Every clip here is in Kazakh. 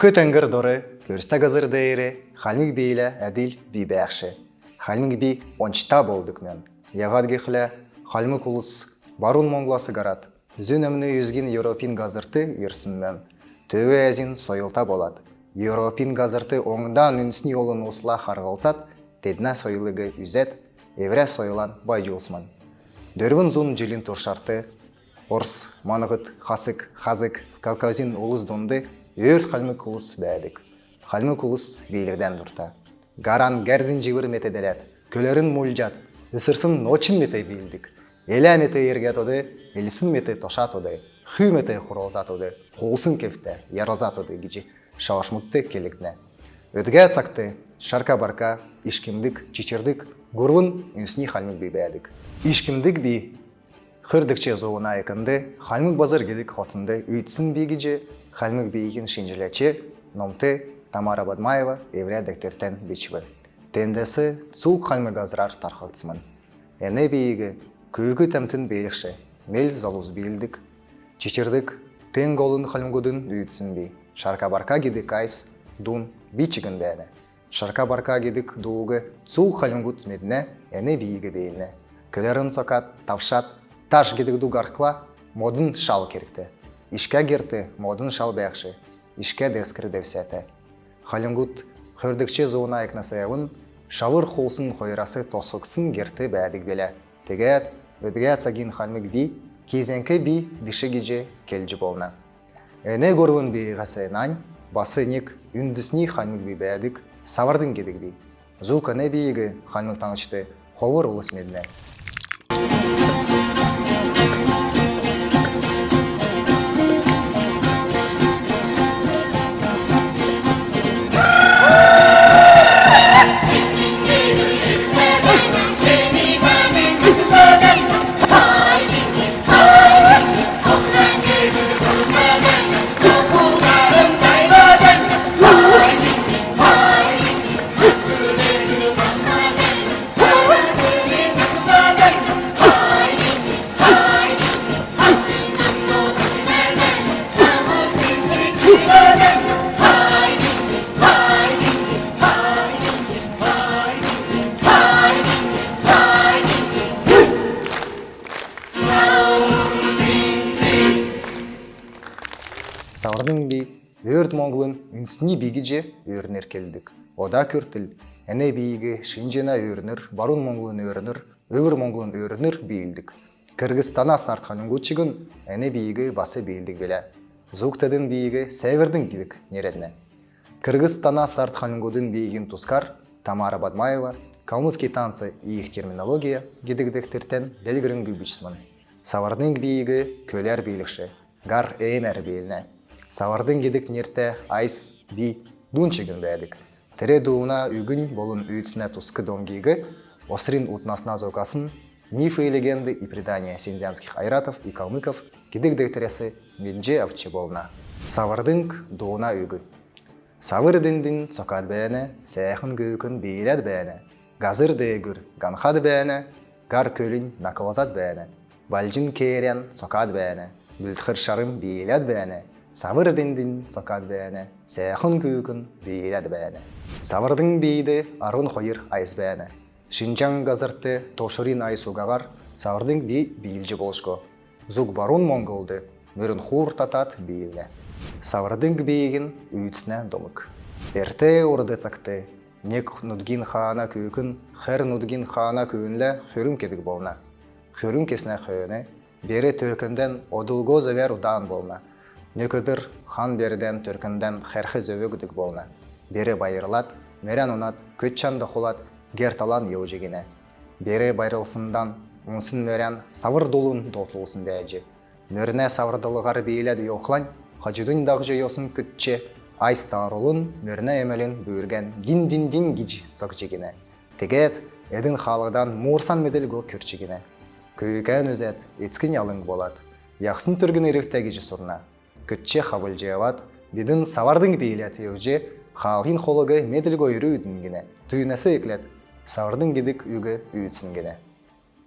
Түркі тәңгір доры, көрісті ғызыр дейірі, халмик бейлі әділ бей бәқші. Халмик бей ончта болдық мен. Яғад гехлі, халмик ұлыс барун монгласы гарат. Зүн әміні үзген Европин ғазырты ерсін мен. Төе әзін сойылта болады. Европин ғазырты оңдан үнсіне олын осыла харғалсат, тедна сойылығы үзет, евре сойылан бай жолсман. Дөрвін зун жилин туршарты, орыс, манығыт, хасык, хазык, кавказин улыс донды, өрт халмык улыс бәдік. Халмык улыс бейлерден дұрта. Гаран гәрдін живыр метеделет, көлерін мульжат, ысырсын очин мете бейілдік. Елә мете ерге тоды, елсін мете тоша тоды, хүй мете хуралза тоды, қолсын кефте, яралза тоды гижи шавашмыкты келікне. Өтге цакты, шарка барка, ишкимдік, чичердік, гурвын үнсні халмык бей бәдік. Ишкимдік бей Хырдыкче зоуна екінді, халмык базар келік хотынды үйтсін бейгіже, халмык бейгін шинжилече, номты Тамара Бадмаева евря дектертен бичвы. Тендесі цук халмык азрар тархалтсымын. Әне бейгі күйгі тәмтін бейлікші, мел залуз бейілдік, чечірдік, тен голын халмгудын үйтсін бей. Шарка барка гидік айс, дун бичігін бәні. Шарка барка гидік дууғы цук халмгуд медіне, әне бейгі бейліне. Көлерін сокат, тавшат, таш гидік дугаркла, модын шал керікті. Ишке герті модын шал бәқші, ишке дескір девсеті. Халингут хөрдікче зуына екнасайын, шавыр холсын қойрасы тосықсын герті бәдік беле. Тегет, өдге цагин халмик би, кезенкі би біші геже келжі болна. Әне көрвін би басы нек үндісні халмик би бәдік, савардың кедік би. Зук әне бейгі халмик ұлыс медіне. Савырдың би өрт монголын үнсіне бигиже өрнер келдік. Ода көртіл, әне бейгі шинжена өрнір, барун монголын өрнір, өвір монголын өрнір бейілдік. Кыргызстана сартқанын көчігін әне бейгі басы бейілдік беле. Зуқтадың бейгі сәвердің кедік нередіне. Кыргызстана сартқанын көдің бейгін тускар Тамара Бадмаева, калмыцкий танцы и их терминология гидигдектертен делгірін гүбішсімін. Савардың бейгі көлер бейлікші, гар эймер бейліне. Савардың кедік нерте айс би дунчигін бәдік. Тірі дуына үгін болын үйтсіне тускы домгейгі, осырин утнасына зокасын, мифы и легенды и предания синзянских айратов и калмыков кедік дектересі менже болна. Савардың дуына үгі. Савыр діндін цокад бәне, сәйхін гөкін бейләд бәне, газыр дегір ганхад бәне, гар көлін накылазат бәне, балжын керен цокад бәне, бүлтхір шарым бейләд бәне, Савыр дендин сакад бәне, сәйхын күйкін бейләд бәне. Савырдың бейді арын қойыр айыз бәне. Шинчан газырты тошырин ай сугағар, савырдың бей бейлжі болшко. Зуг барун монголды, мөрін хур татат бейлі. Савырдың бейгін үйтсіне домык. Эрте орды цакты, нек нудгин хана күйкін, хэр нудгин хана күйінлі хүрім кедік болна. Хүрім кесіне қойыны, бері түркінден удан болна. Нөкөдір хан берден түркінден хәрхі зөвігдік болна. Бері байырлат, мерен онат, көтчанды құлат, герталан еу жегіне. Бері байрылсындан, онсын мерен савыр долун дотылсын бәжі. Мөріне савырдылығар бейледі yoqlan, хажыдың дағжы yosun күтче, айс тарулын мөріне емелін бүйірген гин-дин-дин гиж цок жегіне. Тегет, эдин халыдан мурсан меделго көрчегіне. Күйкен өзет, ецкін ялың болат. Яқсын түргін ерифтәгі жысырна. Көтче хабыл жеват, бидin савардың бейлет еуже, халғин холығы меділгі үйрі үдінгіне. Түйінесі еклет, савардың гедік үгі үйітсінгіне.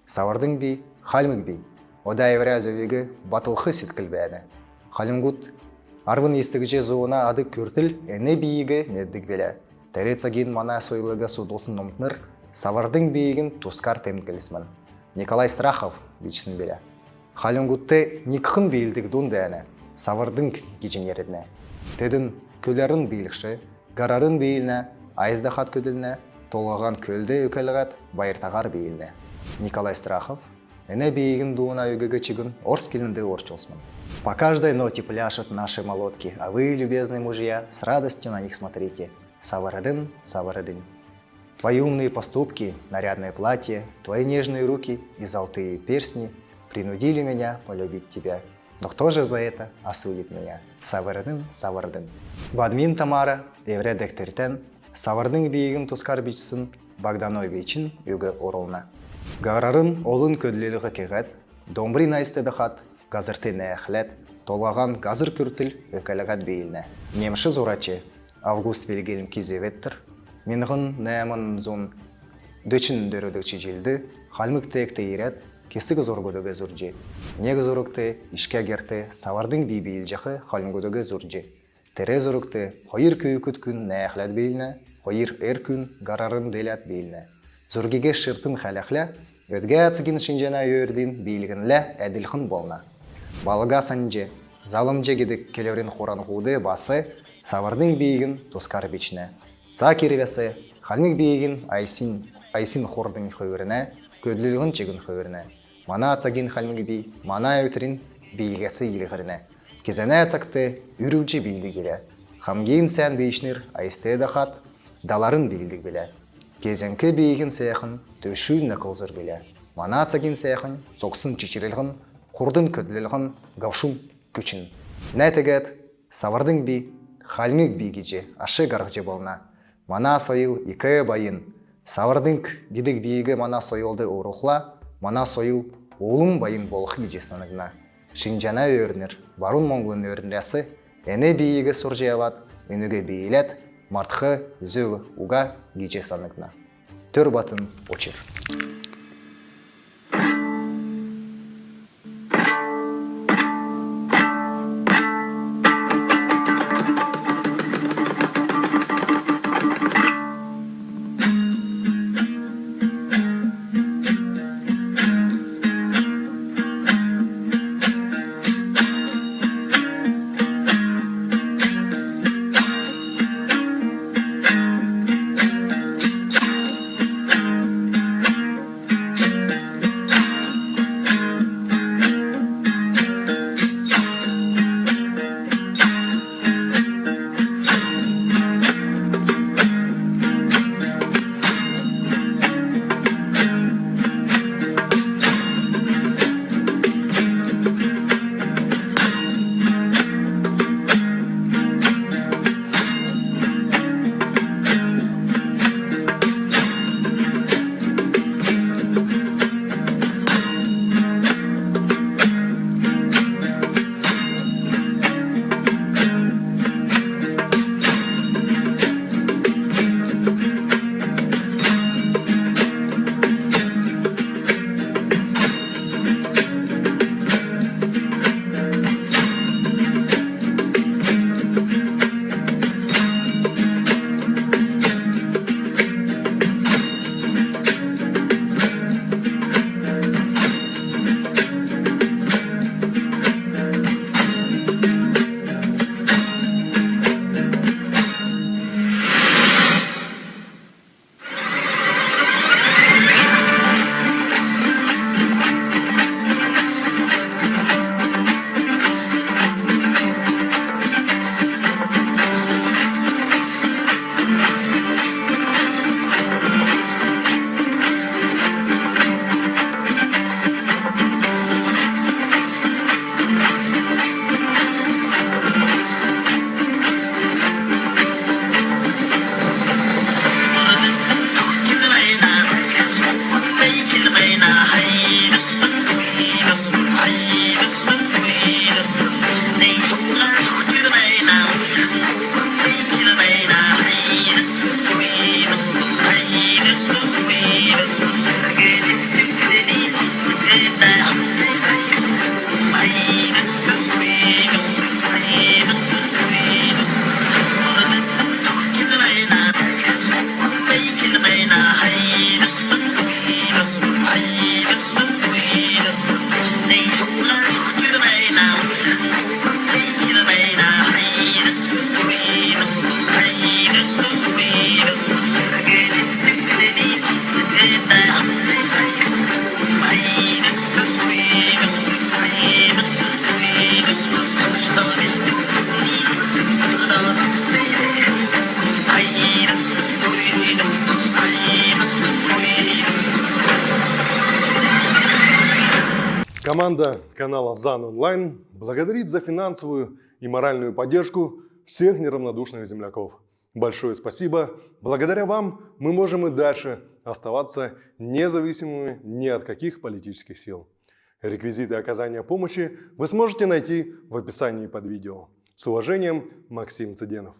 Савардың бей, халмыг бей. Ода евраз өйгі батылқы сеткіл бәді. Халимгут арвын истігіже зуына ады көртіл әне бейігі меддік беле. Тәрецаген мана сойлыға судылсын ұмтныр, савардың бейігін тускар темкелісмін. Николай Страхов бичсін беле. Халюнгутте никхын бейілдік дун дәне, савардың кеченеріне. Тедін көлерін бейлікші, гарарын бейіліне, айызда хат көділіне, толғаған көлде өкелігат байыртағар бейіліне. Николай Страхов, әне бейігін дуына өгігі чигін орс келінде орчылсмын. По каждой ноте пляшут наши молотки, а вы, любезные мужья, с радостью на них смотрите. Саварадын, Саварадын. Твои умные поступки, нарядное платье, твои нежные руки и золотые персни принудили меня полюбить тебя. Но кто же за это осудит меня? Саварадын, Саварадын. Бадмин Тамара, Евре Дехтертен, Савардың бейігін тускар бичсін Богдановичін үгі. Гарарын олын көдлелігі кегет, домбри найсты дұхат, газырты толаған газыр күртіл өкәлігат бейіліне. Немші зурачы, Август Вильгельм Кизеветтер, Минғын нәмін зон желді, халмық текті ерет, кесігі зоргудығы зұржы. Нег зорукты, ішке герті, савардың бейбейіл жақы халмгудығы зұржы. Тере зорукты, хойыр күйікіт күн нәхлет бейіліне, хойыр әр күн гарарын делят бейіліне. Зұргеге шыртын хәләхлә, өдге ацыгин шинжена өйірдін бейлігінлі әділхын болна. Балыға санже, залымже кедік келерін хоран худы басы, савардың бейгін тускар бичіне. Са халмик бейгін айсин, айсин хордың хөвіріне, көдлілігін чегін хөвіріне. Мана ацагин халмик бей, мана өтірін бейгесі елігіріне. Кезене ацакты үрүүчі бейді келе. Хамгейін сән бейшнер айсты дақат, даларын бейілдік біле. Кезенкі бейгін сәйхін төшүүн нақылзыр біле. Мана ацагин сәйхін соқсын чечірілғын, құрдын көдлілғын гавшун күчін. Нәтігет, савардың бей, халмик бейгіже, ашы гарғжы болна. Мана сойыл икі байын. Савардың бидік бейгі мана сойылды ұрухла, мана сойыл олым байын болықы гижесанығына. Шинжана өрнер, барун монглын өрнересі, әне бейгі сұржияват, үніге бейлет, мартқы үзі уға гижесанығына. Төр батын очыр. Команда канала ЗАН Онлайн благодарит за финансовую и моральную поддержку всех неравнодушных земляков. Большое спасибо. Благодаря вам мы можем и дальше оставаться независимыми ни от каких политических сил. Реквизиты оказания помощи вы сможете найти в описании под видео. С уважением, Максим Цыденов.